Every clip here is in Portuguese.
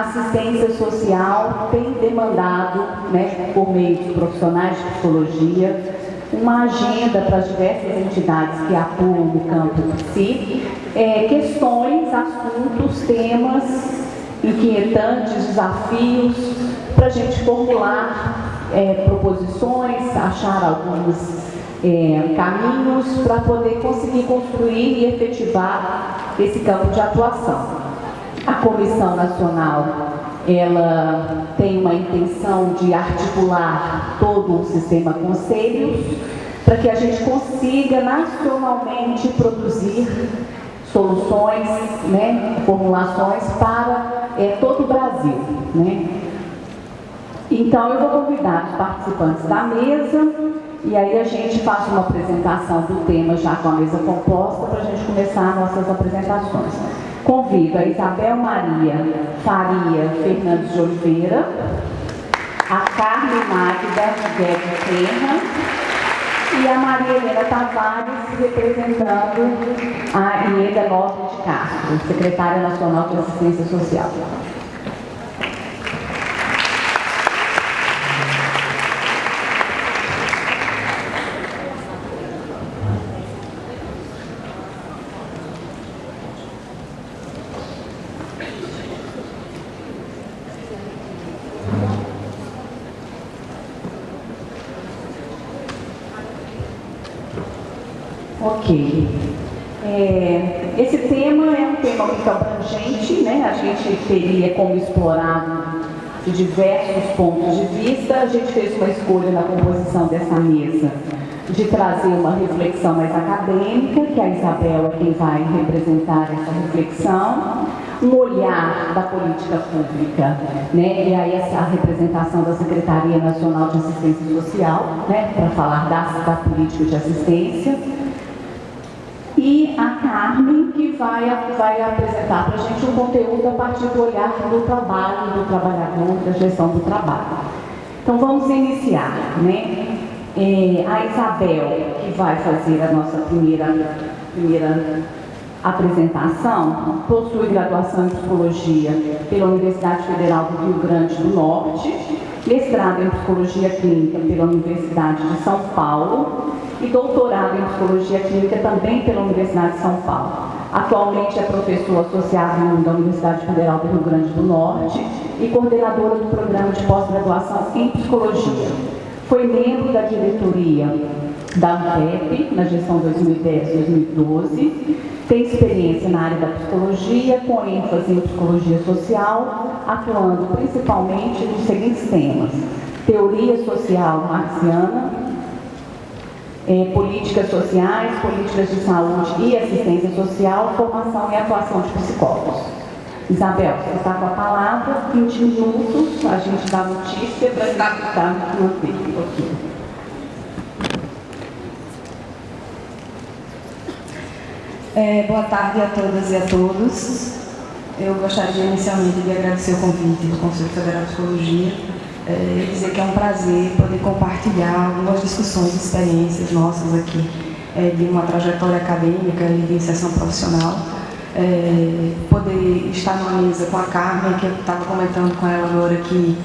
assistência social tem demandado, né, por meio de profissionais de psicologia, uma agenda para as diversas entidades que atuam no campo de si, é, questões, assuntos, temas inquietantes, desafios, para a gente formular é, proposições, achar alguns é, caminhos para poder conseguir construir e efetivar esse campo de atuação. A Comissão Nacional ela tem uma intenção de articular todo o sistema conselhos para que a gente consiga nacionalmente produzir soluções, né, formulações para é, todo o Brasil. Né? Então, eu vou convidar os participantes da mesa e aí a gente faz uma apresentação do tema já com a mesa composta para a gente começar nossas apresentações. Convido a Isabel Maria Faria Fernandes de Oliveira, a Carmen Magda Guedes Terra e a Maria Helena Tavares representando a Ieda Nobre de Castro, secretária nacional de assistência social. Ok. É, esse tema é um tema muito abrangente, né? a gente teria como explorar de diversos pontos de vista. A gente fez uma escolha na composição dessa mesa de trazer uma reflexão mais acadêmica, que a Isabel é quem vai representar essa reflexão, um olhar da política pública, né? e aí essa representação da Secretaria Nacional de Assistência Social, né? para falar da, da política de assistência, e a Carmen, que vai, vai apresentar para a gente um conteúdo a partir do olhar do trabalho, do trabalhador, da gestão do trabalho. Então vamos iniciar, né? É, a Isabel, que vai fazer a nossa primeira, primeira apresentação, possui graduação em Psicologia pela Universidade Federal do Rio Grande do Norte, mestrado em Psicologia Clínica pela Universidade de São Paulo e doutorado em Psicologia Clínica também pela Universidade de São Paulo. Atualmente é professor associado da Universidade Federal do Rio Grande do Norte e coordenadora do programa de pós-graduação em Psicologia. Foi membro da diretoria da UTEP na gestão 2010-2012, tem experiência na área da psicologia, com ênfase em psicologia social, atuando principalmente nos seguintes temas: teoria social marxiana, eh, políticas sociais, políticas de saúde e assistência social, formação e atuação de psicólogos. Isabel, você está com a palavra, 20 minutos, a gente dá notícia para estar manter um pouquinho. É, boa tarde a todas e a todos. Eu gostaria inicialmente de agradecer o convite do Conselho Federal de Psicologia é, e dizer que é um prazer poder compartilhar algumas discussões, experiências nossas aqui, é, de uma trajetória acadêmica e de inserção profissional. É, poder estar numa mesa com a Carmen, que eu estava comentando com ela agora que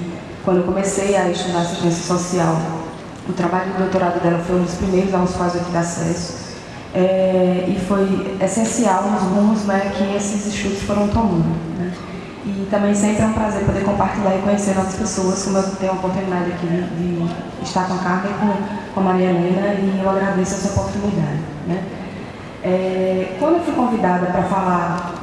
quando eu comecei a estudar assistência social, o trabalho do doutorado dela foi um dos primeiros aos quais eu tive acesso é, e foi essencial nos rumos né, que esses estudos foram tomando. Né? Também sempre é um prazer poder compartilhar e conhecer novas pessoas, como eu tenho a oportunidade aqui de, estar com a Carmen e com, com a Maria Helena, e eu agradeço essa oportunidade. Né? É, quando eu fui convidada para falar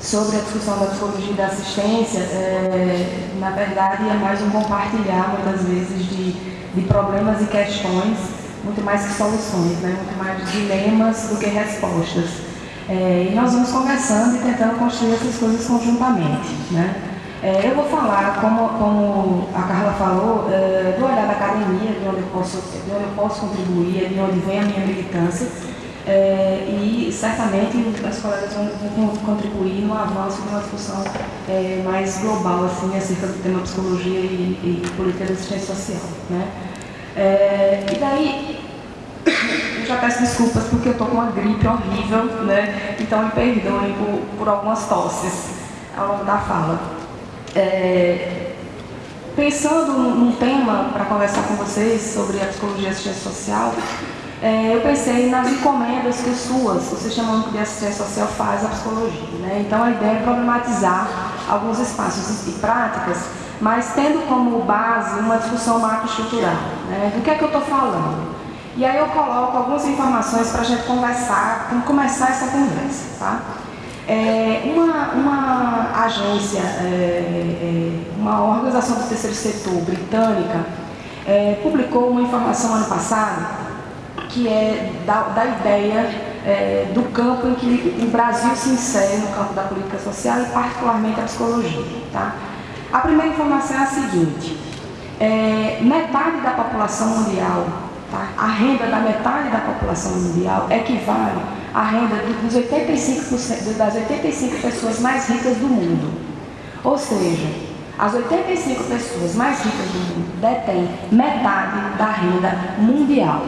sobre a discussão da psicologia da assistência, é, na verdade é mais um compartilhar, muitas vezes, de, de problemas e questões muito mais que soluções, né? muito mais dilemas do que respostas. É, e nós vamos conversando e tentando construir essas coisas conjuntamente. Né? É, eu vou falar, como, como a Carla falou, é, do olhar da academia, de onde, eu posso, de onde eu posso contribuir, de onde vem a minha militância, é, e certamente as colegas vão, contribuir no avanço de uma discussão é, mais global assim, acerca do tema psicologia e, e política de assistência social. Né? É, e daí, já peço desculpas porque eu estou com uma gripe horrível, né? Então me perdoem por, por algumas tosses ao longo da fala. É, pensando num tema para conversar com vocês sobre a psicologia assistência social, é, eu pensei nas encomendas que SUAS, o Sistema de Assistência Social, faz à psicologia. Né? Então, a ideia é problematizar alguns espaços e práticas, mas tendo como base uma discussão macroestrutural. Né? Do que é que eu estou falando? E aí eu coloco algumas informações para a gente conversar, começar essa conversa. Tá? É, uma, uma agência, é, é, uma organização do terceiro setor britânica, é, publicou uma informação ano passado que é da, da ideia é, do campo em que o Brasil se insere no campo da política social e particularmente a psicologia. Tá? A primeira informação é a seguinte, é, metade da população mundial, a renda da metade da população mundial equivale à renda dos 85%, das 85 pessoas mais ricas do mundo. Ou seja, as 85 pessoas mais ricas do mundo detêm metade da renda mundial.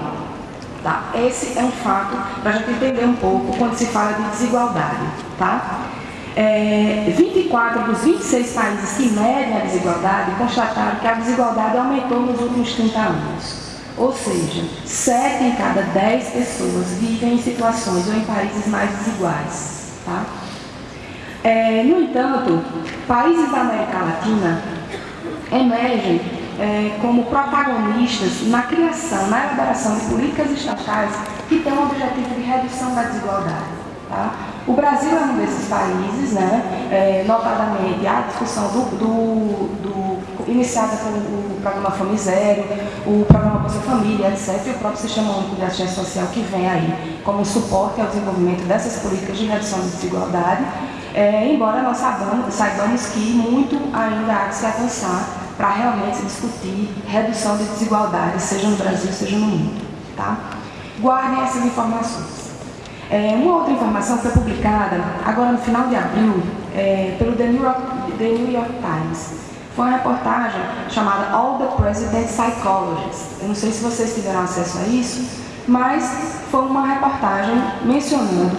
Tá? Esse é um fato para a gente entender um pouco quando se fala de desigualdade. Tá? É, 24 dos 26 países que medem a desigualdade constataram que a desigualdade aumentou nos últimos 30 anos. Ou seja, 7 em cada 10 pessoas vivem em situações ou em países mais desiguais. Tá? É, no entanto, países da América Latina emergem é, como protagonistas na criação, na elaboração de políticas estatais que têm o objetivo de redução da desigualdade. Tá? O Brasil é um desses países, né, é, notadamente a discussão do, do, do, iniciada com o programa Fome Zero, o programa Bolsa Família, etc., e o próprio Sistema Único de Assistência Social que vem aí como suporte ao desenvolvimento dessas políticas de redução de desigualdade, é, embora nós saibamos, que muito ainda há de se avançar para realmente discutir redução de desigualdades, seja no Brasil, seja no mundo. Tá? Guardem essas informações. É, uma outra informação foi publicada agora no final de abril é, pelo The New, York, The New York Times. Foi uma reportagem chamada All the President Psychologists. Eu não sei se vocês tiveram acesso a isso, mas foi uma reportagem mencionando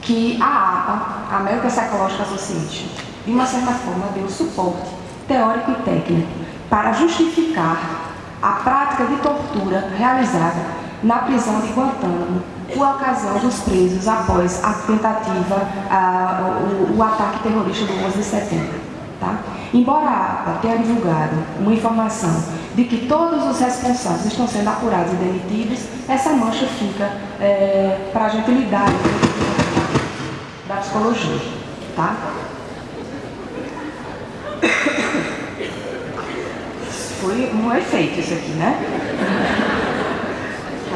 que a APA, a American Psychological Association, de uma certa forma deu suporte teórico e técnico para justificar a prática de tortura realizada na prisão de Guantánamo por ocasião dos presos após a tentativa, a, o, o, ataque terrorista do 11 de setembro. Tá? Embora a APA tenha divulgado uma informação de que todos os responsáveis estão sendo apurados e demitidos, essa mancha fica é, para a gente lidar da psicologia. Tá? Foi um efeito isso aqui, né?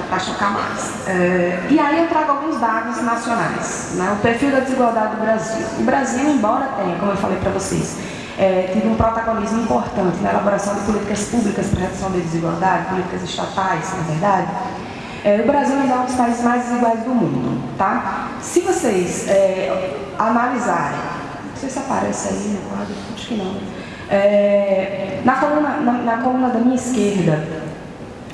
Para chocar mais. É, e aí eu trago alguns dados nacionais. Né? O perfil da desigualdade do Brasil. O Brasil, embora tenha, como eu falei para vocês, é, tido um protagonismo importante na elaboração de políticas públicas para redução da desigualdade, políticas estatais, na verdade, é, o Brasil é um dos países mais desiguais do mundo. Tá? Se vocês é, analisarem, não sei se aparece aí no quadro, acho que não. É, na, coluna, na, na, coluna da minha esquerda,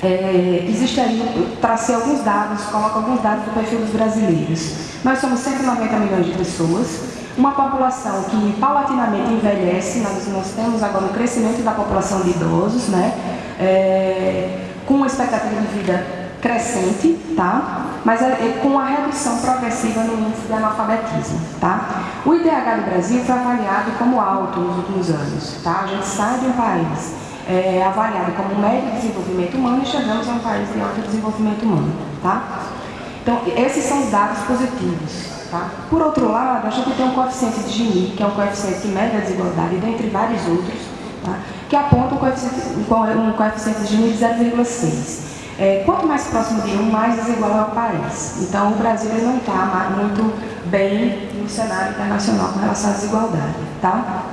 é, existe aí, tracei alguns dados, coloco alguns dados do perfil dos brasileiros. Nós somos 190 milhões de pessoas, uma população que paulatinamente envelhece, nós, nós temos agora um crescimento da população de idosos, né? É, com uma expectativa de vida crescente, tá? mas é, é com a redução progressiva no índice de analfabetismo. Tá? O IDH do Brasil foi avaliado como alto nos últimos anos. Tá? A gente sai de um país é, avaliado como médio de desenvolvimento humano e chegamos a um país de alto desenvolvimento humano. Tá? Então, esses são os dados positivos. Tá? Por outro lado, a gente tem um coeficiente de Gini, que é um coeficiente que mede a desigualdade, dentre vários outros, tá? que aponta um coeficiente, um coeficiente de Gini de 0,6. É, quanto mais próximo de um, mais desigual é o país. Então, o Brasil não está muito bem no cenário internacional com relação à desigualdade. Tá?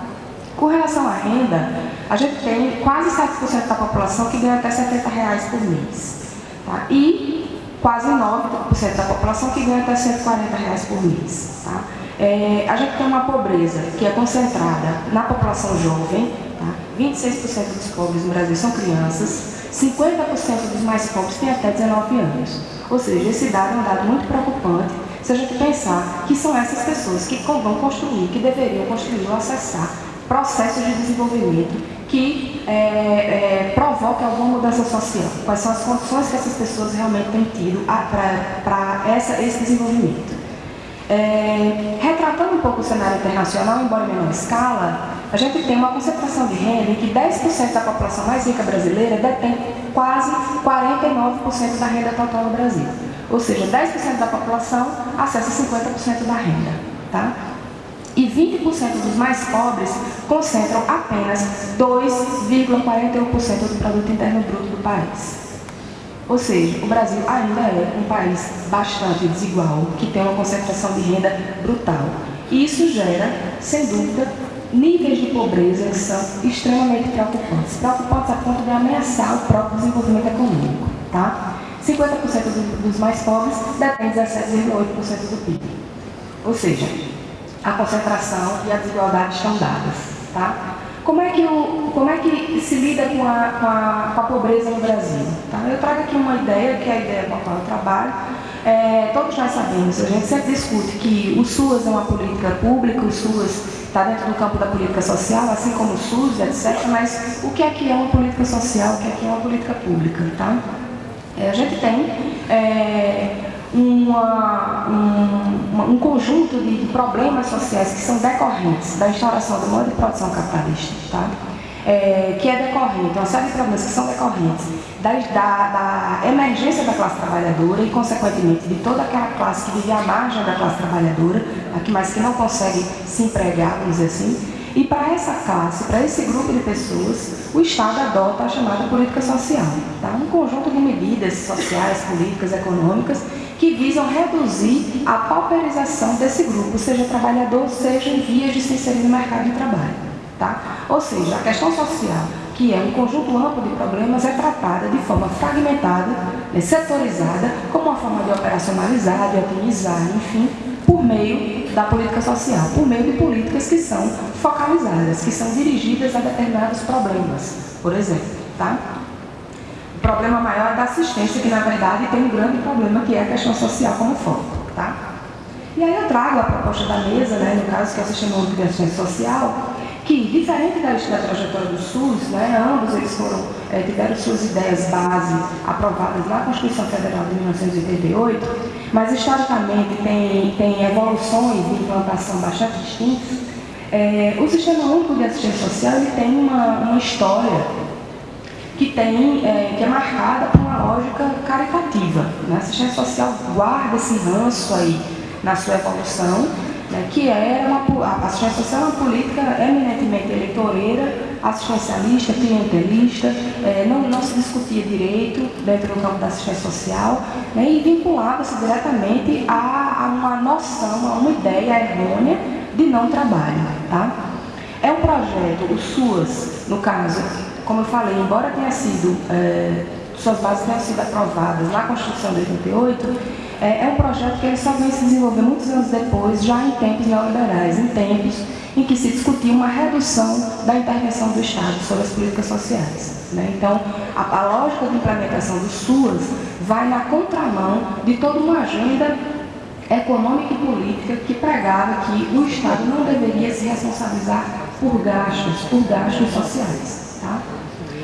Com relação à renda, a gente tem quase 7% da população que ganha até 70 reais por mês. Tá? E quase 9% da população que ganha até 140 reais por mês. Tá? É, a gente tem uma pobreza que é concentrada na população jovem, tá? 26% dos pobres no Brasil são crianças, 50% dos mais pobres têm até 19 anos. Ou seja, esse dado é um dado muito preocupante se a gente pensar que são essas pessoas que vão construir, que deveriam construir ou acessar processos de desenvolvimento que é, é, provoquem alguma mudança social. Quais são as condições que essas pessoas realmente têm tido para esse desenvolvimento. É, retratando um pouco o cenário internacional, embora em menor escala, a gente tem uma concentração de renda em que 10% da população mais rica brasileira detém quase 49% da renda total do Brasil. Ou seja, 10% da população acessa 50% da renda. Tá? E 20% dos mais pobres concentram apenas 2,41% do produto interno bruto do país. Ou seja, o Brasil ainda é um país bastante desigual, que tem uma concentração de renda brutal. E isso gera, sem dúvida, níveis de pobreza que são extremamente preocupantes. Preocupantes a ponto de ameaçar o próprio desenvolvimento econômico. Tá? 50% dos mais pobres detêm 17,8% do PIB. Ou seja, a concentração e a desigualdade estão dadas. Tá? Como é que, o, como é que se lida com a, com a, com a pobreza no Brasil? Tá? Eu trago aqui uma ideia, que é a ideia com a qual eu trabalho. É, todos nós sabemos, a gente sempre discute que o SUAS é uma política pública, o SUAS está dentro do campo da política social, assim como o SUS, etc. Mas o que é que é uma política social, o que é que é uma política pública? Tá? É, a gente tem é, uma, um, um, conjunto de, problemas sociais que são decorrentes da instauração do modo de produção capitalista, tá? É, que é decorrente, uma série de problemas que são decorrentes da, da, da, emergência da classe trabalhadora e, consequentemente, de toda aquela classe que vive à margem da classe trabalhadora, mas que não consegue se empregar, vamos dizer assim, e para essa classe, para esse grupo de pessoas, o Estado adota a chamada política social, tá? um conjunto de medidas sociais, políticas, econômicas, que visam reduzir a pauperização desse grupo, seja trabalhador, seja em vias de se inserir no mercado de trabalho. Tá? Ou seja, a questão social, que é um conjunto amplo de problemas, é tratada de forma fragmentada, né, setorizada, como uma forma de operacionalizar, de otimizar, enfim, por meio da política social, por meio de políticas que são focalizadas, que são dirigidas a determinados problemas, por exemplo. Tá? Problema maior é da assistência, que na verdade tem um grande problema, que é a questão social como foco. Tá? E aí eu trago a proposta da mesa, né, no caso que é o Sistema Único de Assistência Social, que, diferente da, da trajetória do SUS, né, ambos eles foram, é, tiveram suas ideias base aprovadas na Constituição Federal de 1988, mas historicamente tem, tem evoluções de implantação bastante distintas. É, o Sistema Único de Assistência Social ele tem uma, uma história que, tem, é, que é marcada por uma lógica caricativa. Né? A assistência social guarda esse ranço aí na sua evolução, né? que é uma, a assistência social é uma política eminentemente eleitoreira, assistencialista, clientelista, é, não, não se discutia direito dentro do campo da assistência social né? e vinculava-se diretamente a, a uma noção, a uma ideia errônea de não trabalho. Tá? É um projeto, o SUAS, no caso, como eu falei, embora tenha sido, é, suas bases tenham sido aprovadas na Constituição de 88, é, é, um projeto que ele só vem se desenvolver muitos anos depois, já em tempos neoliberais, em tempos em que se discutia uma redução da intervenção do Estado sobre as políticas sociais. Né? Então, a, a lógica de implementação do SUAS vai na contramão de toda uma agenda econômica e política que pregava que o Estado não deveria se responsabilizar por gastos, por gastos sociais. Tá?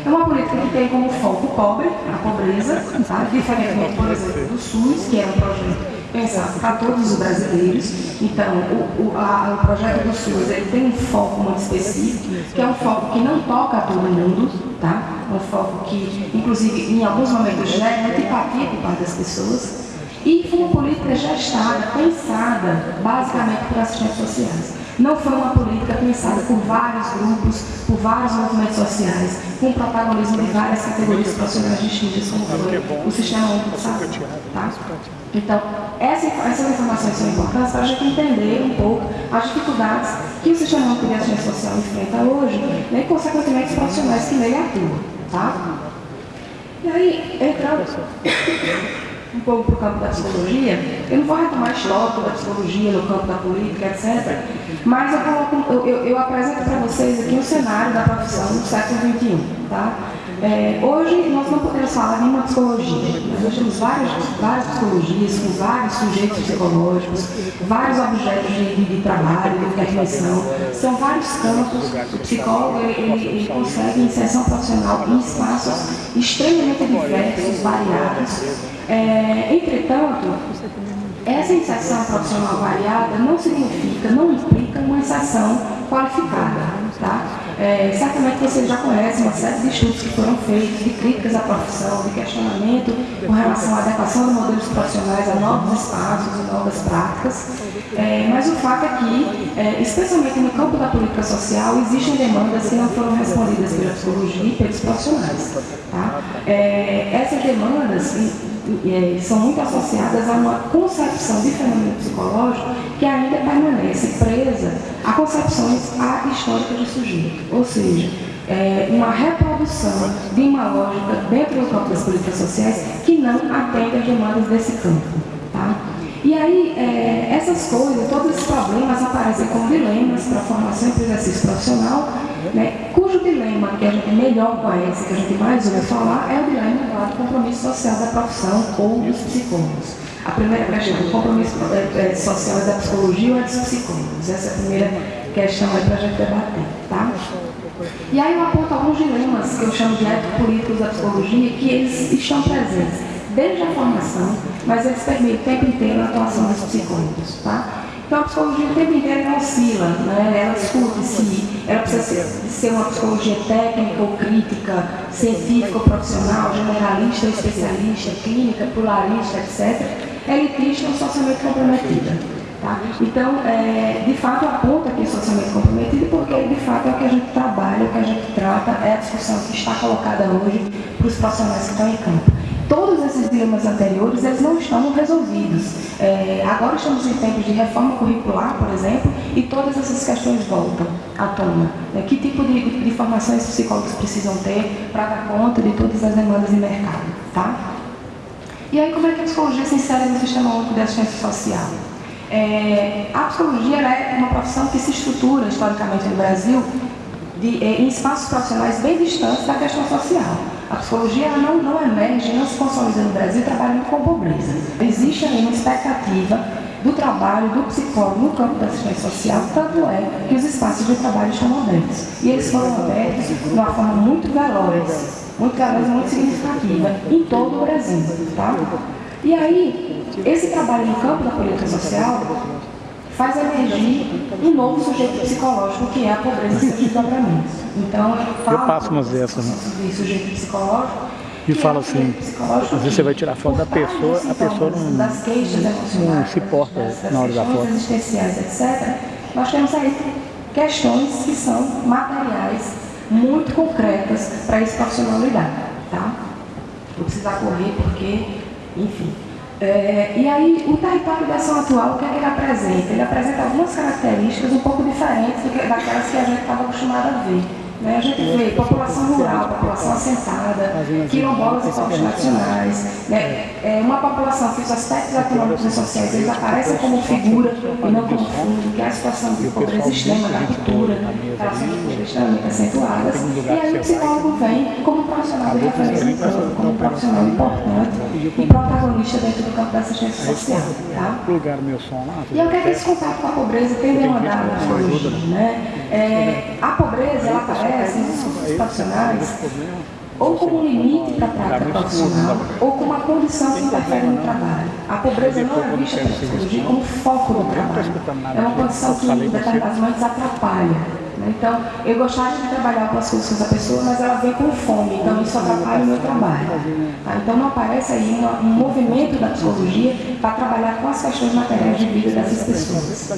É uma política que tem como foco o pobre, a pobreza, tá? diferentemente, por exemplo, do SUS, que é um projeto pensado para todos os brasileiros. Então, o, o, a, o projeto do SUS ele tem um foco muito específico, que é um foco que não toca a todo mundo, tá? um foco que, inclusive, em alguns momentos gera antipatia por parte das pessoas. E foi uma política gestada, pensada, basicamente por assistentes sociais. Não foi uma política pensada por vários grupos, por vários movimentos sociais, com protagonismo de várias categorias profissionais distintas, como foi o Sistema Único de Saúde. Tá? Então, essa, essas informações são importantes para a gente entender um pouco as dificuldades que o Sistema Único de Assistência Social enfrenta hoje né, e, consequentemente, os profissionais que nele atuam. Tá? E aí, entrando um pouco para o campo da psicologia, eu não vou retomar histórico da psicologia no campo da política, etc. Mas eu, coloco, eu, eu, eu apresento para vocês aqui o cenário da profissão no século XXI. Tá? É, hoje nós não podemos falar nenhuma psicologia, mas nós temos várias, várias psicologias com vários sujeitos psicológicos, vários objetos de, de trabalho, de intervenção. São vários campos. O psicólogo ele, ele consegue inserção profissional em espaços extremamente diversos, variados. É, entretanto, essa inserção profissional variada não significa, não implica uma inserção qualificada. Tá? É, certamente vocês já conhecem uma série de estudos que foram feitos, de críticas à profissão, de questionamento com relação à adequação de modelos profissionais a novos espaços e novas práticas. É, mas o fato é que, é, especialmente no campo da política social, existem demandas que não foram respondidas pela psicologia e pelos profissionais. Tá? É, essas demandas são muito associadas a uma concepção de fenômeno psicológico que ainda permanece presa a concepções históricas de sujeito. Ou seja, é, uma reprodução de uma lógica dentro do das políticas sociais que não atende às demandas desse campo. Tá? E aí, é, essas coisas, todos esses problemas aparecem como dilemas para a formação e exercício profissional, né, cujo dilema que a gente melhor conhece, que a gente mais ouve falar, é o dilema do compromisso social da profissão ou dos psicólogos. A primeira questão, o compromisso é, é, social é da psicologia ou é dos psicólogos? Essa é a primeira questão aí para a gente debater, tá? E aí eu aponto alguns dilemas que eu chamo de ético-políticos da psicologia, que eles estão presentes desde a formação, mas eles permitem o tempo inteiro a atuação dos psicólogos, tá? Então a psicologia o tempo inteiro oscila, né? ela discute se ela precisa ser, uma psicologia técnica ou crítica, científica ou profissional, generalista ou especialista, clínica, pluralista, etc. Elitista ou socialmente comprometida. Tá? Então, é, de fato, aponta que é socialmente comprometido, porque de fato é o que a gente trabalha, o que a gente trata, é a discussão que está colocada hoje para os profissionais que estão em campo. Todos esses dilemas anteriores, eles não estão resolvidos. É, agora estamos em tempos de reforma curricular, por exemplo, e todas essas questões voltam à tona. É, que tipo de, de formações os psicólogos precisam ter para dar conta de todas as demandas de mercado, tá? E aí, como é que a psicologia se insere no sistema único de assistência social? É, a psicologia é uma profissão que se estrutura historicamente no Brasil de, em espaços profissionais bem distantes da questão social. A psicologia não, não emerge, não se consolida no Brasil trabalhando com pobreza. Existe aí uma expectativa do trabalho do psicólogo no campo da assistência social, tanto é que os espaços de trabalho estão abertos. E eles foram abertos de uma forma muito veloz, muito veloz muito significativa, em todo o Brasil. Tá? E aí, esse trabalho no campo da política social faz emergir um novo sujeito psicológico, que é a pobreza sem desdobramentos. Então, eu falo eu passo umas dessas, né? de sujeito psicológico, e fala é assim, às vezes você vai tirar foto da pessoa, a pessoa não, das queixas não se porta na hora da foto. existenciais, etc., nós temos aí questões que são materiais, muito concretas para esse profissional lidar, tá? Vou precisar correr porque, enfim, é, e aí, o território de ação atual, o que é que ele apresenta? Ele apresenta algumas características um pouco diferentes daquelas que a gente estava acostumado a ver. Né? A gente vê população rural, população assentada, quilombolas e povos tradicionais, né? é uma população que os aspectos econômicos e sociais eles aparecem como figura e não como fundo, que é a situação de pobreza extrema da cultura, relações de pobreza extremamente acentuadas, e aí o psicólogo vem como profissional de referência, como profissional importante e protagonista dentro do campo da assistência social. Tá? E o que é que esse contato com a pobreza tem demandado na psicologia? Né? É, a pobreza ela aparece nos discursos profissionais ou como um limite para a prática profissional, ou como uma condição que interfere no trabalho. A pobreza não é vista pela psicologia como foco do trabalho. É uma condição que, em determinados momentos, atrapalha. Então, eu gostaria de trabalhar com as coisas da pessoa, mas ela vem com fome, então isso atrapalha o meu trabalho. Tá? Então, não aparece aí um movimento da psicologia para trabalhar com as questões materiais de vida dessas pessoas.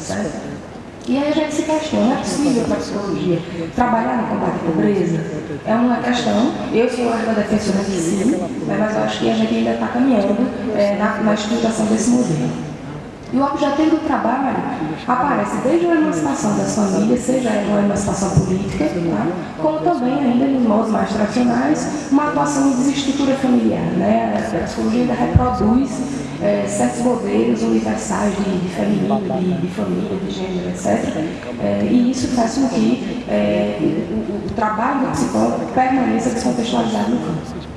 E aí a gente se questiona, é possível para a psicologia trabalhar no combate à pobreza? É uma questão, eu sou uma defensora de sim, mas acho que a gente ainda está caminhando é, na, na desse modelo. E o objetivo do trabalho aparece desde a emancipação das famílias, seja uma emancipação política, tá? como também, ainda nos modos mais tradicionais, uma atuação em desestrutura familiar. Né? A psicologia ainda reproduz é, certos modelos universais de, de feminino, de, de, família, de gênero, etc. É, e isso faz com que é, o, o, trabalho do psicólogo permaneça descontextualizado no campo.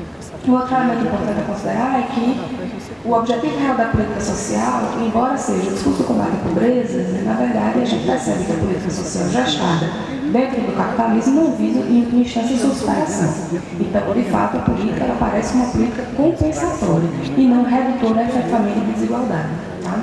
Um outro elemento importante a considerar é que o objetivo real da política social, embora seja o discurso do combate à pobreza, né, na verdade a gente percebe que a política social gestada dentro do capitalismo não visa em instância de superação. Então, de fato, a política ela parece uma política compensatória e não redutora efetivamente de desigualdade. Tá?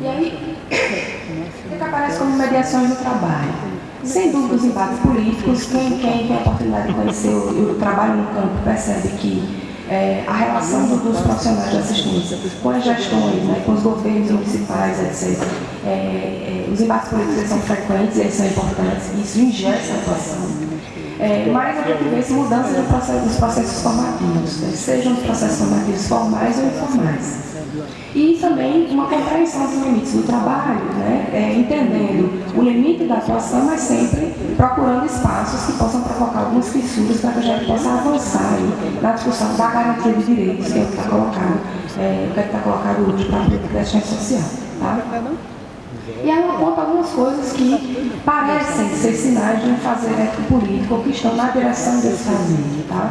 E aí, o que aparece como mediações do trabalho? Sem dúvida, os embates políticos, quem, quem tem a oportunidade de conhecer o, o trabalho no campo percebe que é, a relação do, dos profissionais de assistência com as gestões, né, com os governos municipais, etc. É, é, os embates políticos são frequentes, eles são importantes, isso ingessa a atuação. É, mas a gente vê mudança no processo, nos processos formativos, né, sejam os processos formativos formais ou informais. E também uma compreensão dos limites do trabalho, né? É, entendendo o limite da atuação, mas sempre procurando espaços que possam provocar algumas fissuras para que a gente possa avançar aí na discussão da garantia de direitos, que é o que está colocado, é, que é está colocado hoje para a política social. Tá? E ela aponta algumas coisas que parecem ser sinais de um fazer político que estão na direção desse fazer. Tá?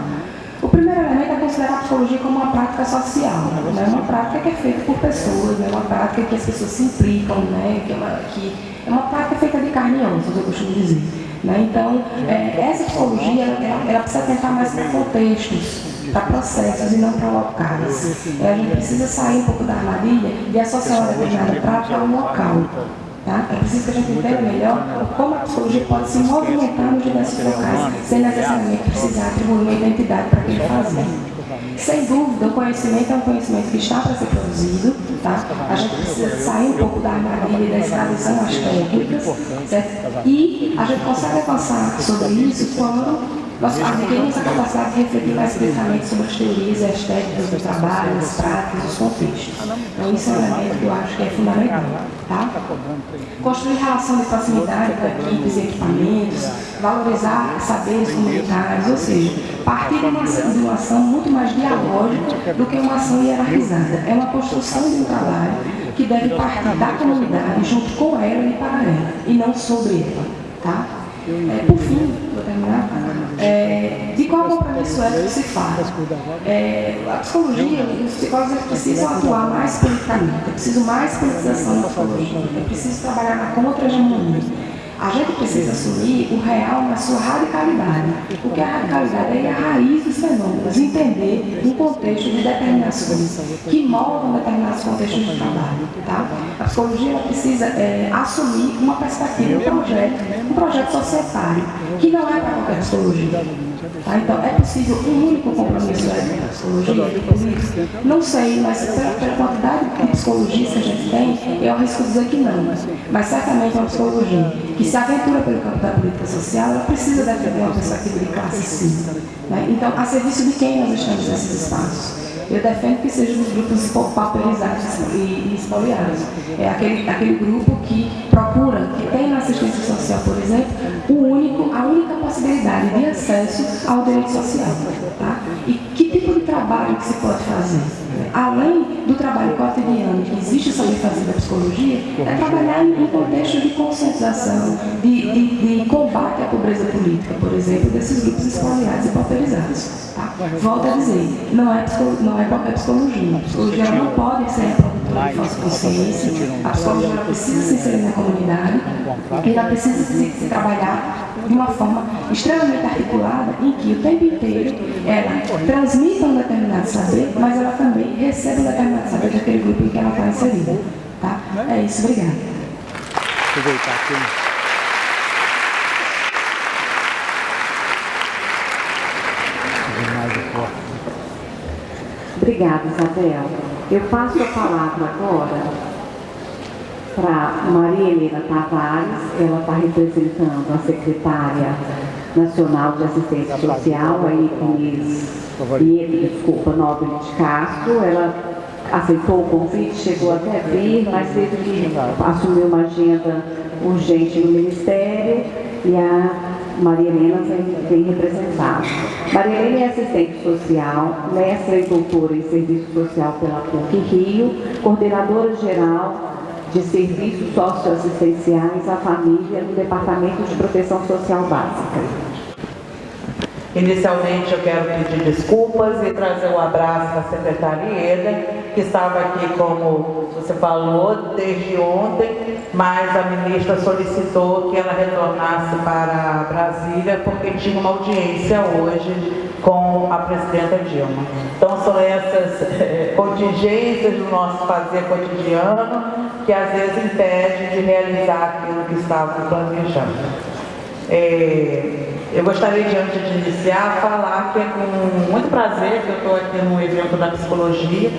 O primeiro elemento é considerar a psicologia como uma prática social, né? uma prática que é feita por pessoas, né? uma prática que as pessoas se implicam, né? que, é uma, que é uma prática feita de carne e eu costumo dizer. Né? Então, é, essa psicologia ela, ela, precisa tentar mais para contextos, para processos e não para locais. É, a gente precisa sair um pouco da armadilha e associar uma determinada prática um local. Tá? É preciso que a gente entenda melhor como a psicologia pode se movimentar nos diversos locais, sem necessariamente precisar atribuir uma identidade para aquele fazer. Sem dúvida, o conhecimento é um conhecimento que está para ser produzido, tá? A gente precisa sair um pouco da armadilha da escravização às técnicas, certo? E a gente consegue avançar sobre isso quando nós adquirimos a capacidade de refletir mais criticamente sobre as teorias as técnicas do trabalho, as práticas, os contextos. Então, isso é um elemento que eu acho que é fundamental. Tá? Construir relação de proximidade com equipes e equipamentos, valorizar saberes comunitários, ou seja, partir de uma, de uma ação muito mais dialógica do que uma ação hierarquizada. É uma construção de um trabalho que deve partir da comunidade junto com ela e para ela, e não sobre ela. Tá? É, por fim, vou terminar, é, de qual compromisso ético se fala? É, a psicologia, os psicólogos precisam atuar mais politicamente, é preciso mais politização na psicologia, é preciso trabalhar na contra-hegemonia. A gente precisa assumir o real na sua radicalidade. O que é a radicalidade? É a raiz dos fenômenos, entender um contexto de determinações que moldam determinados contextos de trabalho. Tá? A psicologia precisa é, assumir uma perspectiva, um projeto, um projeto societário, que não é para qualquer psicologia. Tá? Então, é possível um único compromisso da psicologia, política? Não sei, mas pela, pela quantidade de psicologistas que a gente tem, eu arrisco dizer que não. Mas certamente é uma psicologia que se aventura pelo campo da política social, ela precisa defender uma perspectiva de classe sim. Né? Então, a serviço de quem nós estamos nesses espaços? Eu defendo que sejam os grupos pauperizados e, espoliados. É aquele, aquele grupo que procura, que tem na assistência social, por exemplo, o único, a única possibilidade de acesso ao direito social. Tá? E que tipo de trabalho que se pode fazer? Além do trabalho cotidiano que existe sobre fazer da psicologia, é trabalhar em um contexto de conscientização, de, de, de combate à pobreza política, por exemplo, desses grupos espoliados e pauperizados. Tá? Volto a dizer, não é, não é qualquer psicologia. A psicologia não pode ser falsa consciência. A psicologia precisa se inserir na comunidade e ela precisa se, se trabalhar de uma forma extremamente articulada em que o tempo inteiro ela transmita um determinado saber, mas ela também recebe um determinado saber daquele grupo em que ela está inserida. Tá? É isso, obrigada. Aproveitar aqui. Obrigada, Isabel. Eu passo a palavra agora para Maria Helena Tavares, ela está representando a secretária nacional de assistência social, a Inês, desculpa, Nobre de Castro. Ela aceitou o convite, chegou até vir, mas teve que assumir uma agenda urgente no Ministério. E a Maria Helena vem, representar. Maria Helena é assistente social, mestra e doutora em serviço social pela PUC Rio, coordenadora geral de serviços socioassistenciais à família no Departamento de Proteção Social Básica. Inicialmente eu quero pedir desculpas e trazer um abraço da secretária Ieda, que estava aqui, como você falou, desde ontem, mas a ministra solicitou que ela retornasse para Brasília porque tinha uma audiência hoje com a presidenta Dilma. Então são essas eh, contingências do nosso fazer cotidiano que às vezes impedem de realizar aquilo que estava planejando. É, eu gostaria de, antes de iniciar, falar que é com muito prazer que eu estou aqui no evento da psicologia.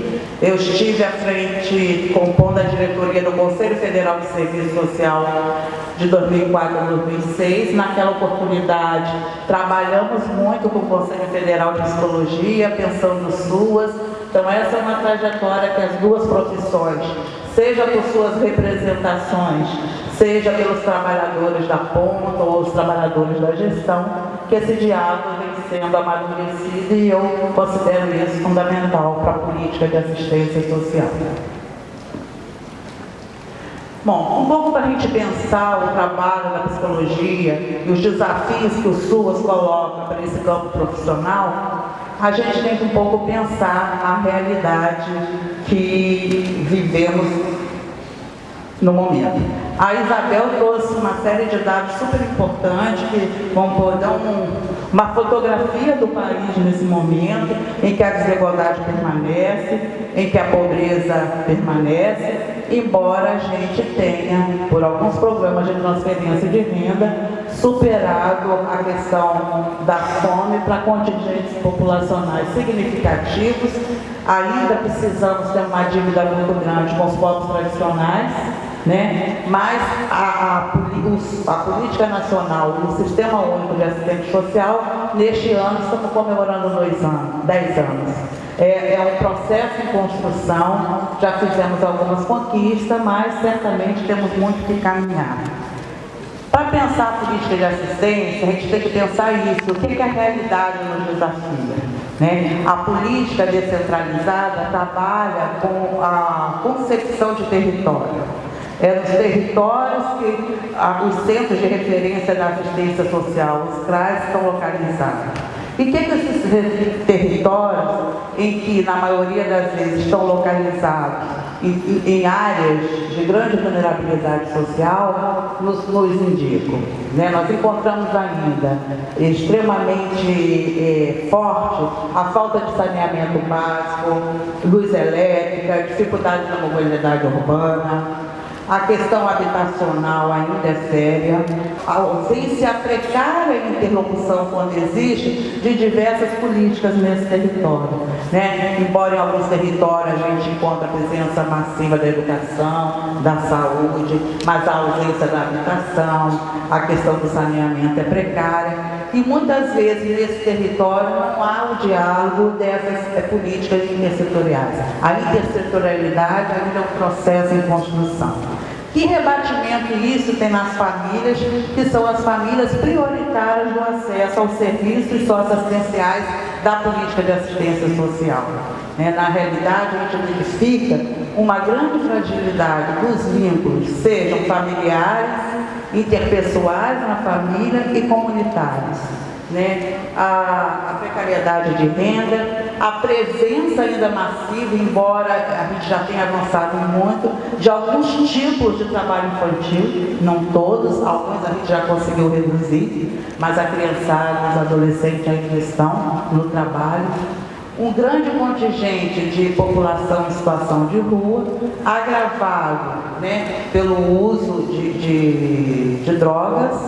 Eu estive à frente, compondo a diretoria do Conselho Federal de Serviço Social de 2004 a 2006. Naquela oportunidade, trabalhamos muito com o Conselho Federal de Psicologia, pensando suas. Então, essa é uma trajetória que as duas profissões, seja por suas representações, seja pelos trabalhadores da ponta ou os trabalhadores da gestão, que esse diálogo vem sendo amadurecido e eu considero isso fundamental para a política de assistência social. Bom, um pouco para a gente pensar o trabalho da psicologia e os desafios que o SUAS coloca para esse campo profissional, a gente tem que um pouco pensar a realidade que vivemos no momento. A Isabel trouxe uma série de dados super importantes que vão dar um, uma fotografia do país nesse momento, em que a desigualdade permanece, em que a pobreza permanece, embora a gente tenha, por alguns programas de transferência de renda, superado a questão da fome para contingentes populacionais significativos. Ainda precisamos ter uma dívida muito grande com os povos tradicionais, né? Mas a, a, a, política nacional o sistema único de assistente social, neste ano estamos comemorando dois anos, dez anos. É, é um processo em construção, já fizemos algumas conquistas, mas certamente temos muito que caminhar. Para pensar a política de assistência, a gente tem que pensar isso, o que, que a realidade nos desafia. Né? A política descentralizada trabalha com a concepção de território é nos territórios que os centros de referência da assistência social, os CRAS, estão localizados. E que, que esses territórios, em que na maioria das vezes estão localizados em, em áreas de grande vulnerabilidade social, nos, nos indicam? Né? Nós encontramos ainda extremamente é, forte a falta de saneamento básico, luz elétrica, dificuldade na mobilidade urbana, a questão habitacional ainda é séria, a ausência precária de interlocução, quando existe, de diversas políticas nesse território. Né? Embora em alguns territórios a gente encontre a presença massiva da educação, da saúde, mas a ausência da habitação, a questão do saneamento é precária. E muitas vezes nesse território não há o diálogo dessas é, políticas intersetoriais. A intersetorialidade ainda é um processo em construção. Que rebatimento isso tem nas famílias, que são as famílias prioritárias do acesso aos serviços socioassistenciais da política de assistência social. É, na realidade, a gente verifica uma grande fragilidade dos vínculos, sejam familiares, interpessoais na família e comunitários né, a, a, precariedade de renda, a presença ainda massiva, embora a gente já tenha avançado muito, de alguns tipos de trabalho infantil, não todos, alguns a gente já conseguiu reduzir, mas a criançada, os adolescentes ainda estão no trabalho. Um grande contingente de população em situação de rua, agravado né, pelo uso de, de, drogas,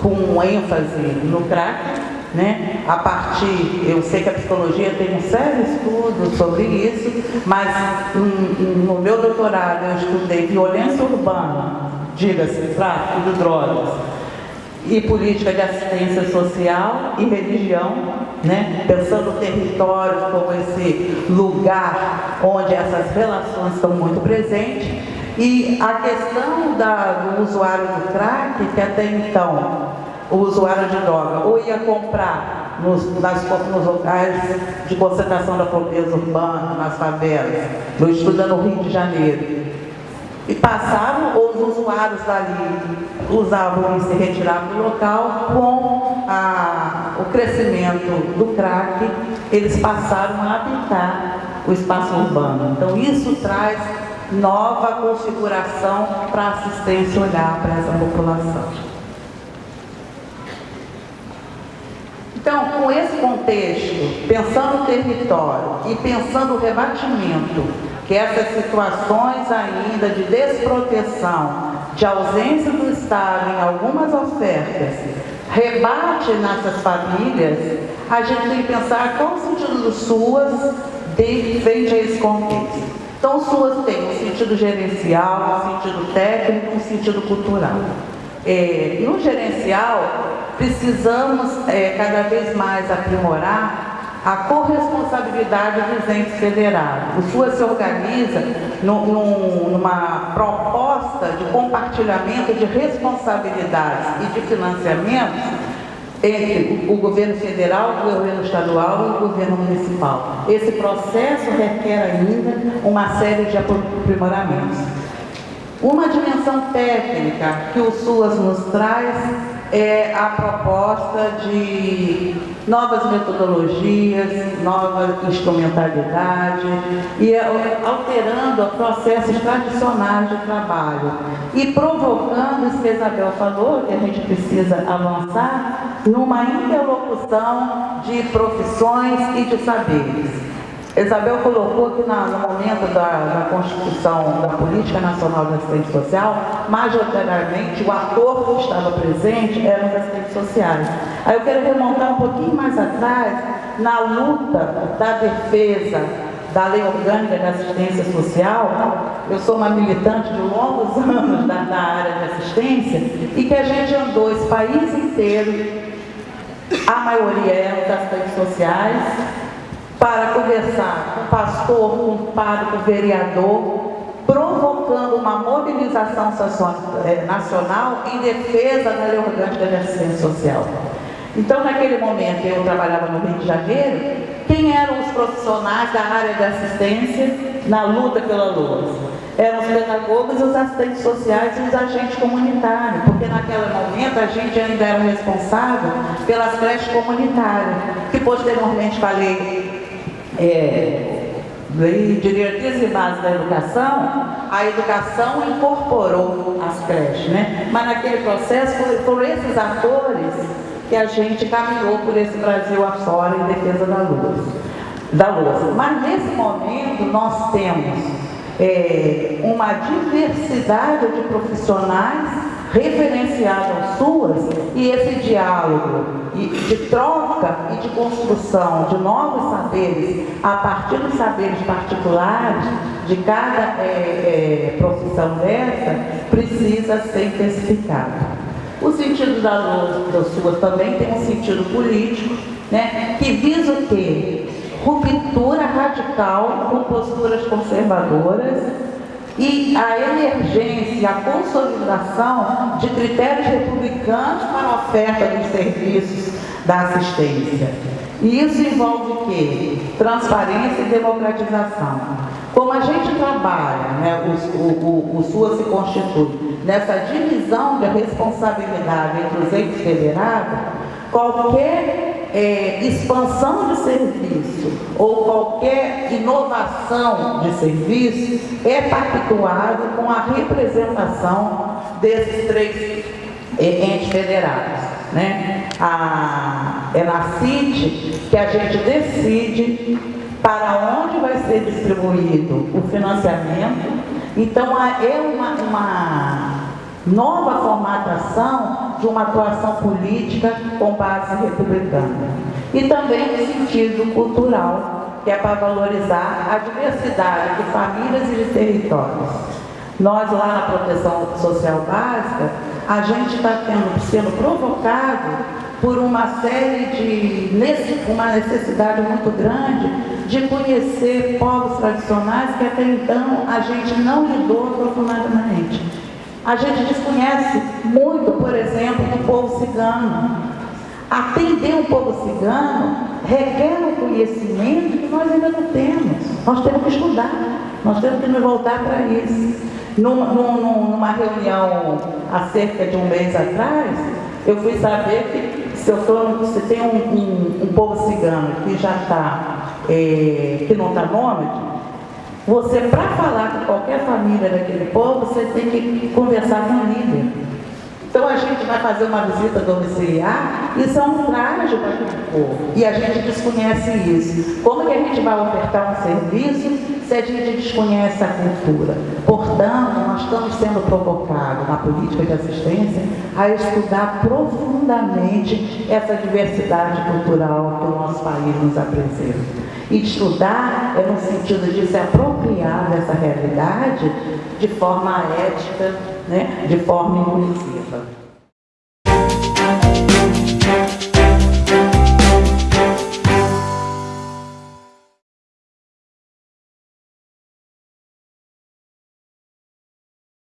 com ênfase no crack, né? A partir, eu sei que a psicologia tem um sério estudo sobre isso, mas no meu doutorado eu estudei violência urbana, diga-se, tráfico de drogas, e política de assistência social e religião, né? pensando o território como esse lugar onde essas relações estão muito presentes. E a questão da, do usuário do crack, que até então o usuário de droga ou ia comprar nos, nas, nos locais de concentração da pobreza urbana, nas favelas, eu estudo no Rio de Janeiro, e passavam, ou os usuários dali usavam e se retiravam do local, com a, o crescimento do crack, eles passaram a habitar o espaço urbano. Então isso traz nova configuração para assistência olhar para essa população. Então, com esse contexto, pensando o território e pensando o rebatimento, que essas situações ainda de desproteção, de ausência do Estado em algumas ofertas, rebate nessas famílias, a gente tem que pensar qual o sentido do SUAS frente a esse contexto. Então, SUAS tem um sentido gerencial, um sentido técnico, um sentido cultural. É, no gerencial, precisamos é, cada vez mais aprimorar a corresponsabilidade dos entes federados. O SUA se organiza no, no, numa proposta de compartilhamento de responsabilidades e de financiamento entre o governo federal, o governo estadual e o governo municipal. Esse processo requer ainda uma série de aprimoramentos. Uma dimensão técnica que o SUAS nos traz é a proposta de novas metodologias, nova instrumentalidade e alterando processos tradicionais de trabalho e provocando isso que a Isabel falou, que a gente precisa avançar numa interlocução de profissões e de saberes. Isabel colocou que na, no momento da, da, constituição da Política Nacional de Assistência Social, majoritariamente o ator que estava presente eram os assistentes sociais. Aí eu quero remontar um pouquinho mais atrás, na luta da defesa da Lei Orgânica de Assistência Social, eu sou uma militante de longos anos da, da área de assistência, e que a gente andou esse país inteiro, a maioria eram das assistentes sociais, para conversar com pastor, com padre, com vereador, provocando uma mobilização eh, nacional em defesa da lei orgânica de assistência social. Então, naquele momento, eu trabalhava no Rio de Janeiro, quem eram os profissionais da área de assistência na luta pela luz? Eram os pedagogos, os assistentes sociais e os agentes comunitários, porque naquele momento a gente ainda era responsável pelas creches comunitárias, que posteriormente falei é, e bases da educação, a educação incorporou as creches, né? Mas naquele processo foram esses atores que a gente caminhou por esse Brasil afora em defesa da luz. Da luz. Mas nesse momento nós temos é, uma diversidade de profissionais referenciadas suas e esse diálogo de troca e de construção de novos saberes a partir dos saberes particulares de cada é, é, profissão dessa precisa ser intensificado. O sentido da luz das suas também tem um sentido político, né, que visa o quê? Ruptura radical com posturas conservadoras e a emergência, a consolidação de critérios republicanos para a oferta dos serviços da assistência. E isso envolve o quê? Transparência e democratização. Como a gente trabalha, né, o, o, o SUA se constitui nessa divisão de responsabilidade entre os entes federados, qualquer é, expansão de serviço ou qualquer inovação de serviço é pactuado com a representação desses três é, entes federados. Né? A, é na CIT que a gente decide para onde vai ser distribuído o financiamento. Então, é uma, uma nova formatação de uma atuação política com base republicana. E também no sentido cultural, que é para valorizar a diversidade de famílias e de territórios. Nós lá na proteção social básica, a gente está sendo provocado por uma série de uma necessidade muito grande de conhecer povos tradicionais que até então a gente não lidou profundamente. A gente desconhece muito, por exemplo, do povo cigano. Atender um povo cigano requer um conhecimento que nós ainda não temos. Nós temos que estudar, nós temos que nos voltar para isso. Numa, numa reunião há cerca de um mês atrás, eu fui saber que se, eu tô, se tem um, um, um povo cigano que já está, é, que não está nômade, você, para falar com qualquer família daquele povo, você tem que conversar com o líder. Então a gente vai fazer uma visita domiciliar, isso é um traje para aquele povo. E a gente desconhece isso. Como que a gente vai ofertar um serviço se a gente desconhece a cultura? Portanto, nós estamos sendo provocados na política de assistência a estudar profundamente essa diversidade cultural que o nosso país nos apresenta. Estudar é no sentido de se apropriar dessa realidade de forma ética, né, de forma inclusiva.